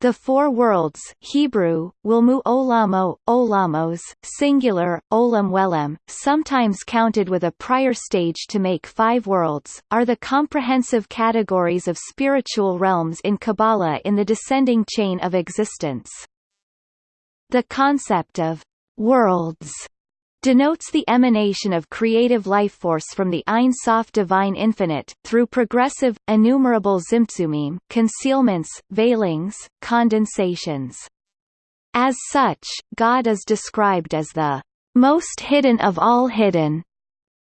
The four worlds Hebrew, Wilmu Olamo, Olamos, singular, Olam Welem, sometimes counted with a prior stage to make five worlds, are the comprehensive categories of spiritual realms in Kabbalah in the descending chain of existence. The concept of worlds denotes the emanation of creative life force from the Ein Sof divine infinite, through progressive, innumerable tzimtzumim concealments, veilings, condensations. As such, God is described as the most hidden of all hidden,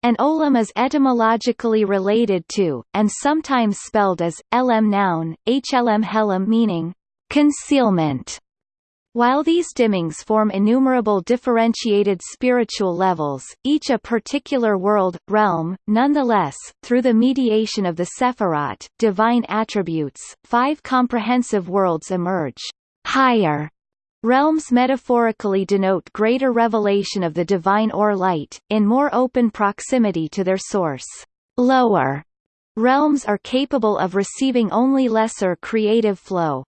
and olam is etymologically related to, and sometimes spelled as, elem noun, hlm helem meaning, concealment. While these dimmings form innumerable differentiated spiritual levels, each a particular world, realm, nonetheless, through the mediation of the Sephirot divine attributes, five comprehensive worlds emerge. Higher realms metaphorically denote greater revelation of the divine or light, in more open proximity to their source. Lower realms are capable of receiving only lesser creative flow.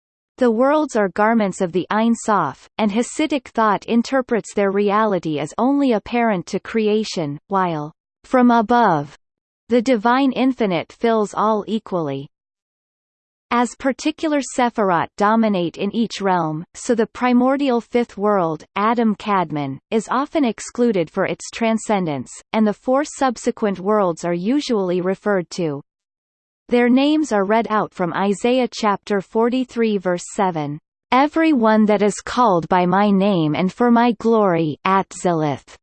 The worlds are garments of the Ein Sof, and Hasidic thought interprets their reality as only apparent to creation, while, from above, the divine infinite fills all equally. As particular sephirot dominate in each realm, so the primordial fifth world, Adam Kadmon, is often excluded for its transcendence, and the four subsequent worlds are usually referred to. Their names are read out from Isaiah chapter 43 verse 7. Every one that is called by my name and for my glory Atzilith.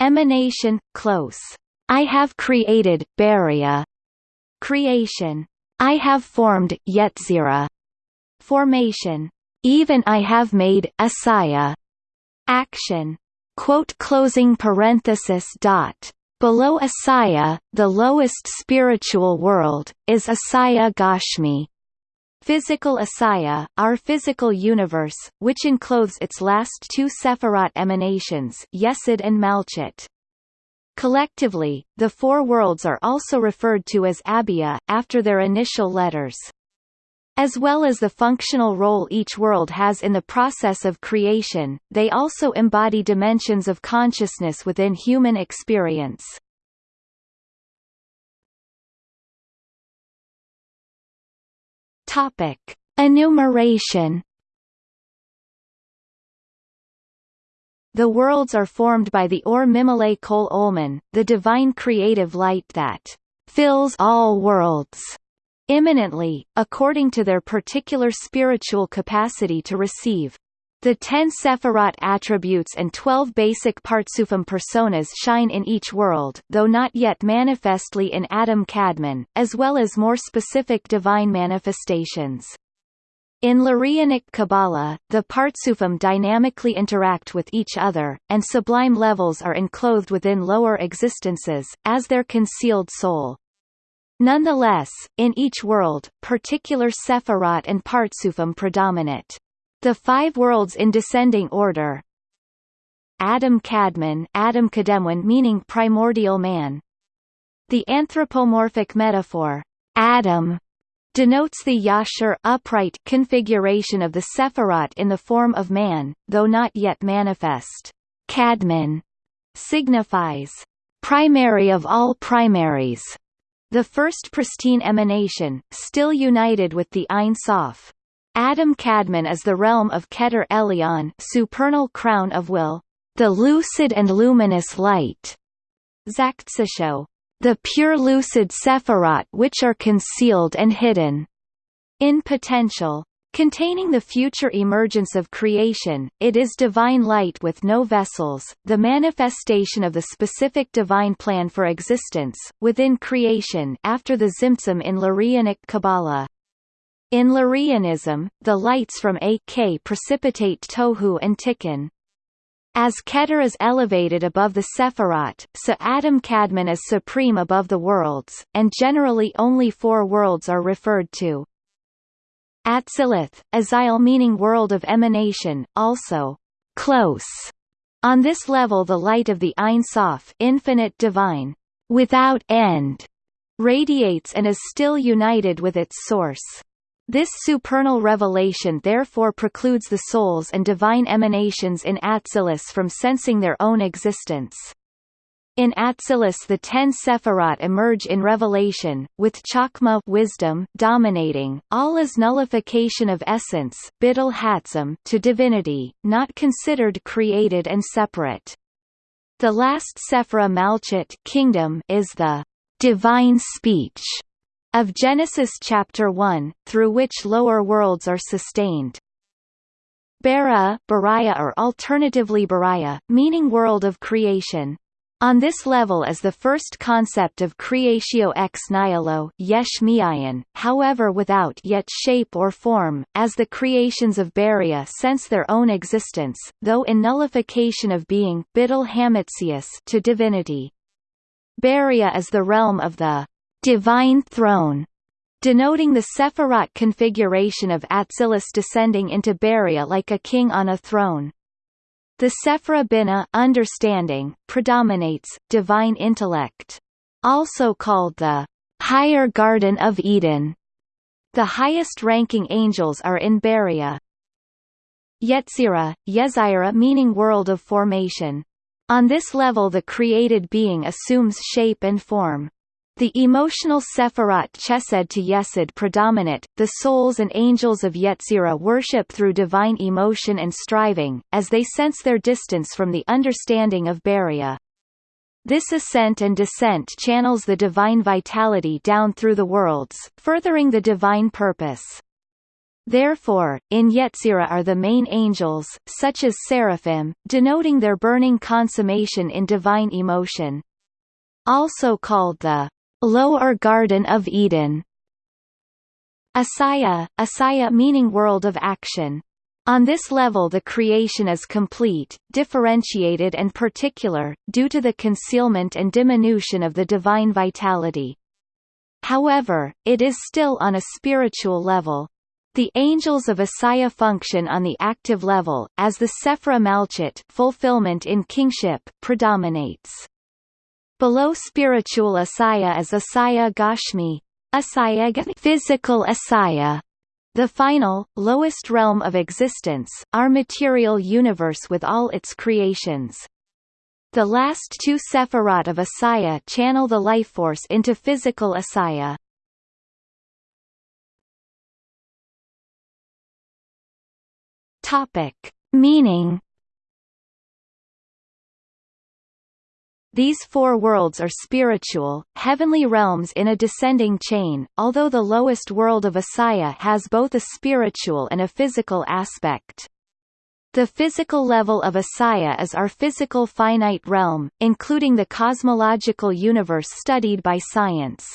Emanation, close. I have created, Beria. Creation. I have formed, Yetzira. Formation. Even I have made, Asaya. Action. Quote closing parenthesis dot. Below Asaya, the lowest spiritual world, is Asaya Gashmi. Physical Asaya, our physical universe, which encloses its last two Sephirot emanations Yesod and Malchut. Collectively, the four worlds are also referred to as Abia, after their initial letters. As well as the functional role each world has in the process of creation, they also embody dimensions of consciousness within human experience. Topic: Enumeration. The worlds are formed by the Or Mimile Kol Olman, the divine creative light that fills all worlds imminently, according to their particular spiritual capacity to receive. The ten Sephirot attributes and twelve basic Partsufim personas shine in each world though not yet manifestly in Adam Kadmon, as well as more specific divine manifestations. In Lurianic Kabbalah, the Partsufim dynamically interact with each other, and sublime levels are enclosed within lower existences, as their concealed soul. Nonetheless, in each world, particular Sephirot and Partsufim predominate. The five worlds in descending order Adam Kadmon Adam Kademwan meaning primordial man. The anthropomorphic metaphor, Adam, denotes the yashar upright configuration of the Sephirot in the form of man, though not yet manifest. Kadmon signifies primary of all primaries, the first pristine emanation, still united with the Ein Sof. Adam Kadmon is the realm of Keter Elyon supernal crown of will, the lucid and luminous light, Zaktsasho, the pure lucid Sephirot which are concealed and hidden in potential. Containing the future emergence of creation, it is divine light with no vessels, the manifestation of the specific divine plan for existence, within creation after the Tzimtzum in Lurianic Kabbalah. In Lurianism, the lights from A-K precipitate Tohu and Tikkun. As Keter is elevated above the Sephirot, so Adam Kadmon is supreme above the worlds, and generally only four worlds are referred to. Atzilith, Azil meaning world of emanation, also close. On this level the light of the Ein Sof infinite divine, without end, radiates and is still united with its source. This supernal revelation therefore precludes the souls and divine emanations in Atsilis from sensing their own existence. In Atsilis the ten Sephirot emerge in revelation, with Chokmah wisdom dominating, all is nullification of essence to divinity, not considered created and separate. The last Sephira Malchut kingdom is the divine speech of Genesis chapter 1, through which lower worlds are sustained. Bara, Baraya or alternatively Baraya, meaning world of creation, on this level is the first concept of creatio ex nihilo yesh miayan, however without yet shape or form, as the creations of Baria sense their own existence, though in nullification of being to divinity. Baria is the realm of the divine throne, denoting the Sephirot configuration of Atsilis descending into Baria like a king on a throne. The Sephira Bina understanding predominates, divine intellect. Also called the higher Garden of Eden. The highest-ranking angels are in Baria. Yetzira, Yezira meaning world of formation. On this level the created being assumes shape and form. The emotional Sephirot Chesed to Yesod predominate, the souls and angels of Yetzirah worship through divine emotion and striving, as they sense their distance from the understanding of Baria. This ascent and descent channels the divine vitality down through the worlds, furthering the divine purpose. Therefore, in Yetzirah are the main angels, such as seraphim, denoting their burning consummation in divine emotion. Also called the Lower Garden of Eden. Asaya, Asaya meaning world of action. On this level the creation is complete, differentiated and particular, due to the concealment and diminution of the divine vitality. However, it is still on a spiritual level. The angels of Asaya function on the active level, as the Sephra Malchut fulfillment in kingship predominates. Below spiritual asaya is asaya gashmi, asaya physical asaya, the final, lowest realm of existence, our material universe with all its creations. The last two sephirot of Asaya channel the life force into physical Asaya. Topic. Meaning These four worlds are spiritual, heavenly realms in a descending chain, although the lowest world of Asaya has both a spiritual and a physical aspect. The physical level of Asaya is our physical finite realm, including the cosmological universe studied by science.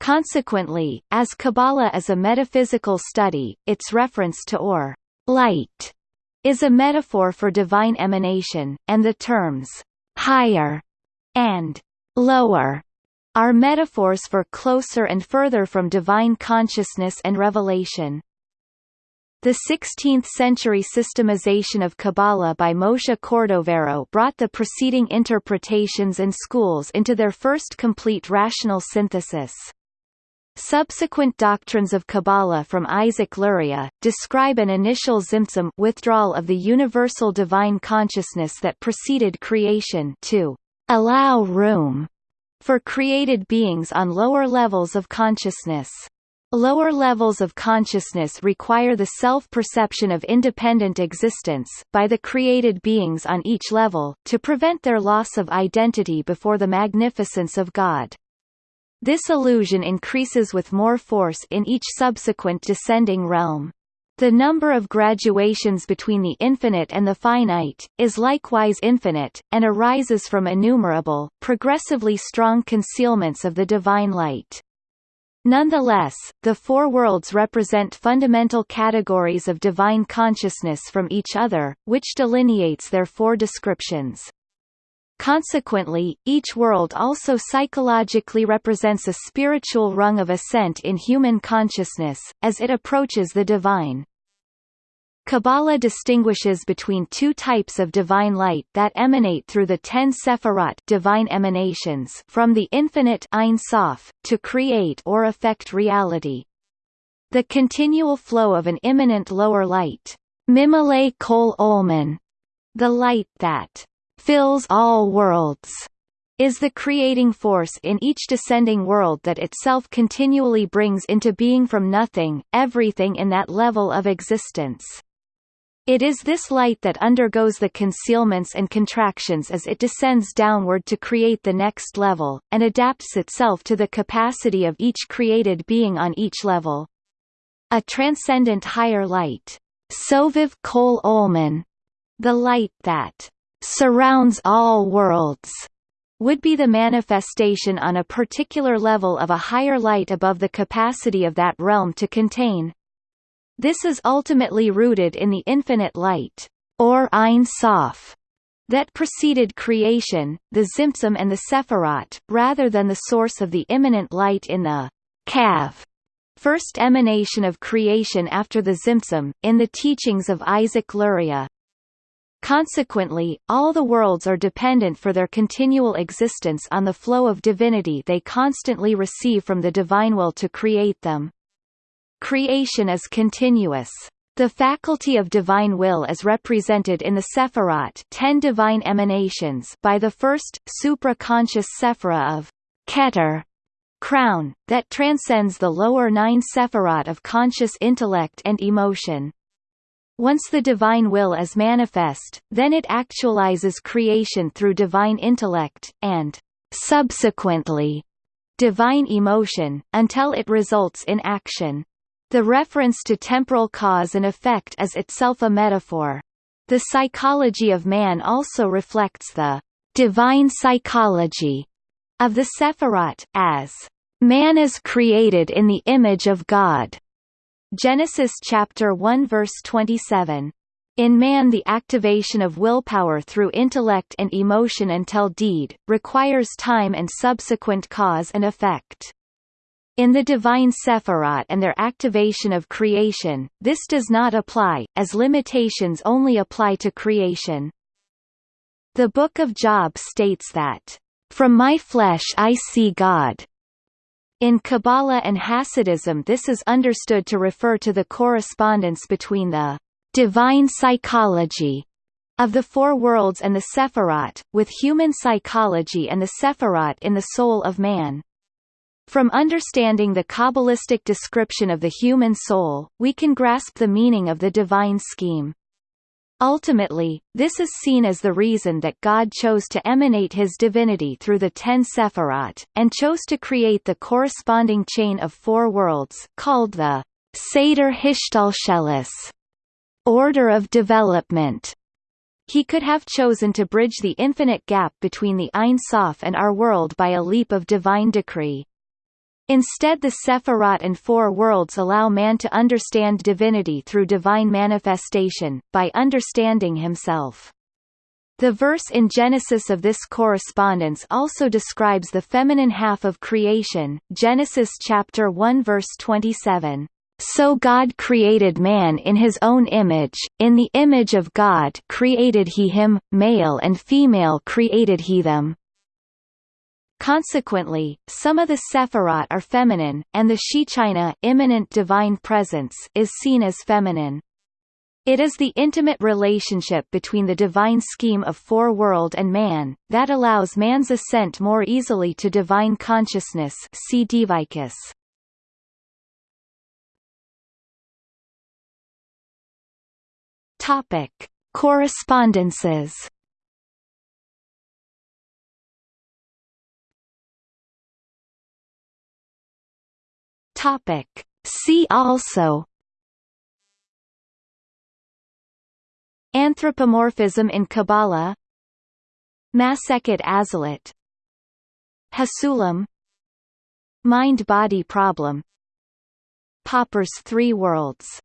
Consequently, as Kabbalah is a metaphysical study, its reference to or light is a metaphor for divine emanation, and the terms higher, and lower are metaphors for closer and further from divine consciousness and revelation. The 16th-century systemization of Kabbalah by Moshe Cordovero brought the preceding interpretations and schools into their first complete rational synthesis. Subsequent doctrines of Kabbalah from Isaac Luria, describe an initial tzimtzum withdrawal of the universal divine consciousness that preceded creation to allow room for created beings on lower levels of consciousness. Lower levels of consciousness require the self-perception of independent existence, by the created beings on each level, to prevent their loss of identity before the magnificence of God. This illusion increases with more force in each subsequent descending realm. The number of graduations between the infinite and the finite, is likewise infinite, and arises from innumerable, progressively strong concealments of the divine light. Nonetheless, the four worlds represent fundamental categories of divine consciousness from each other, which delineates their four descriptions. Consequently, each world also psychologically represents a spiritual rung of ascent in human consciousness, as it approaches the divine. Kabbalah distinguishes between two types of divine light that emanate through the ten sephirot divine emanations from the infinite Ein Sof, to create or affect reality. The continual flow of an immanent lower light, Mimale Kol Olman, the light that fills all worlds, is the creating force in each descending world that itself continually brings into being from nothing, everything in that level of existence. It is this light that undergoes the concealments and contractions as it descends downward to create the next level, and adapts itself to the capacity of each created being on each level. A transcendent higher light, Soviv Kol Olman, the light that surrounds all worlds, would be the manifestation on a particular level of a higher light above the capacity of that realm to contain. This is ultimately rooted in the infinite light, or Ein Sof, that preceded creation, the Tzimtzum and the Sephirot, rather than the source of the immanent light in the Kav, first emanation of creation after the Tzimtzum, in the teachings of Isaac Luria. Consequently, all the worlds are dependent for their continual existence on the flow of divinity they constantly receive from the divine will to create them. Creation is continuous. The faculty of divine will is represented in the Sephirot ten divine emanations by the first, supra-conscious Sephira of Keter, crown, that transcends the lower nine Sephirot of conscious intellect and emotion. Once the divine will is manifest, then it actualizes creation through divine intellect, and, subsequently, divine emotion, until it results in action. The reference to temporal cause and effect is itself a metaphor. The psychology of man also reflects the divine psychology of the Sephirot, as man is created in the image of God. Genesis chapter 1 verse 27. In man the activation of willpower through intellect and emotion until deed, requires time and subsequent cause and effect. In the divine Sephirot and their activation of creation, this does not apply, as limitations only apply to creation. The Book of Job states that, "...from my flesh I see God." In Kabbalah and Hasidism this is understood to refer to the correspondence between the divine psychology of the four worlds and the Sephirot, with human psychology and the Sephirot in the soul of man. From understanding the Kabbalistic description of the human soul, we can grasp the meaning of the divine scheme. Ultimately, this is seen as the reason that God chose to emanate his divinity through the ten Sephirot, and chose to create the corresponding chain of four worlds, called the Seder Hishtalshelis, order of development. He could have chosen to bridge the infinite gap between the Ein Sof and our world by a leap of divine decree. Instead the Sephirot and Four Worlds allow man to understand divinity through divine manifestation, by understanding himself. The verse in Genesis of this correspondence also describes the feminine half of creation, Genesis chapter 1 verse 27. So God created man in his own image, in the image of God created he him, male and female created he them. Consequently, some of the Sephirot are feminine, and the Shechina immanent divine presence is seen as feminine. It is the intimate relationship between the divine scheme of four-world and man, that allows man's ascent more easily to divine consciousness see Devicus. Topic. Correspondences Topic. See also Anthropomorphism in Kabbalah Masechet Azalit Hasulam Mind-body problem Popper's three worlds